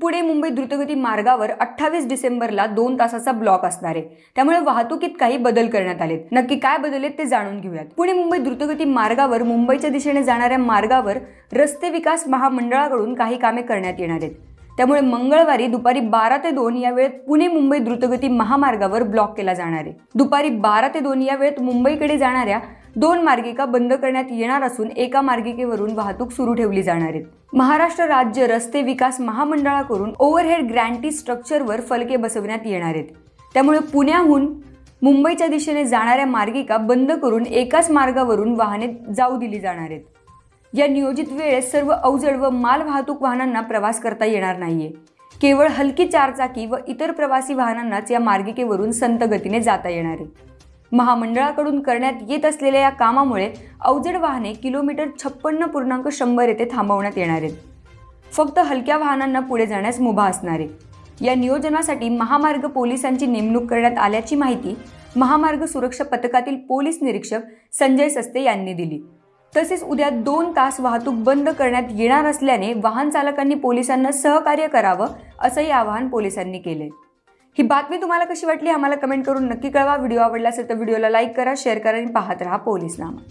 पुणे मुंबई द्रुतगती मार्गावर अठ्ठावीस डिसेंबरला दोन तासाचा ब्लॉक असणार. आहे त्यामुळे वाहतुकीत काही बदल करण्यात आलेत. नक्की काय बदल आहेत ते जाणून घेऊयात. पुणे मुंबई द्रुतगती मार्गावर मुंबईच्या दिशेने जाणाऱ्या मार्गावर रस्ते विकास महामंडळाकडून काही कामे करण्यात येणार आहेत. त्यामुळे मंगळवारी दुपारी बारा ते दोन या वेळेत पुणे मुंबई द्रुतगती महामार्गावर ब्लॉक केला जाणार आहे. दुपारी बारा ते दोन या वेळेत मुंबईकडे जाणाऱ्या दोन मार्गिका बंद करण्यात येणार असून एका मार्गिकेवरून वाहतूक सुरू ठेवली जाणार आहे. महाराष्ट्र राज्य रस्ते विकास महामंडळाकडून ओव्हरहेड ग्रँटी स्ट्रक्चरवर फलके बसवण्यात येणार आहेत. त्यामुळे पुण्याहून मुंबईच्या दिशेने जाणाऱ्या मार्गिका बंद करून एकाच मार्गावरून वाहने जाऊ दिली जाणार आहेत. या नियोजित वेळेत सर्व अवजड व माल वाहतूक वाहनांना प्रवास करता येणार नाहीये. केवळ हलकी चारचाकी व इतर प्रवासी वाहनांनाच या मार्गिकेवरून संत गतीने जाता येणार आहे. महामंडळाकडून करण्यात येत असलेल्या या कामामुळे अवजड वाहने किलोमीटर छप्पन्न पूर्णांक शंभर येथे थांबवण्यात येणार आहेत. फक्त हलक्या वाहनांना पुढे जाण्यास मुभा असणार आहे. या नियोजनासाठी महामार्ग पोलिसांची नेमणूक करण्यात आल्याची माहिती महामार्ग सुरक्षा पथकातील पोलीस निरीक्षक संजय सस्ते यांनी दिली. तसेच उद्या दोन तास वाहतूक बंद करण्यात येणार असल्याने वाहन चालकांनी पोलिसांना सहकार्य करावं असंही आवाहन पोलिसांनी केले. ही बातमी तुम्हाला कशी वाटली? आम्हाला कमेंट करून नक्की कळवा. व्हिडिओ आवडला असेल तर व्हिडिओला लाईक करा शेअर करा आणि पाहत राहा पोलीस नामा.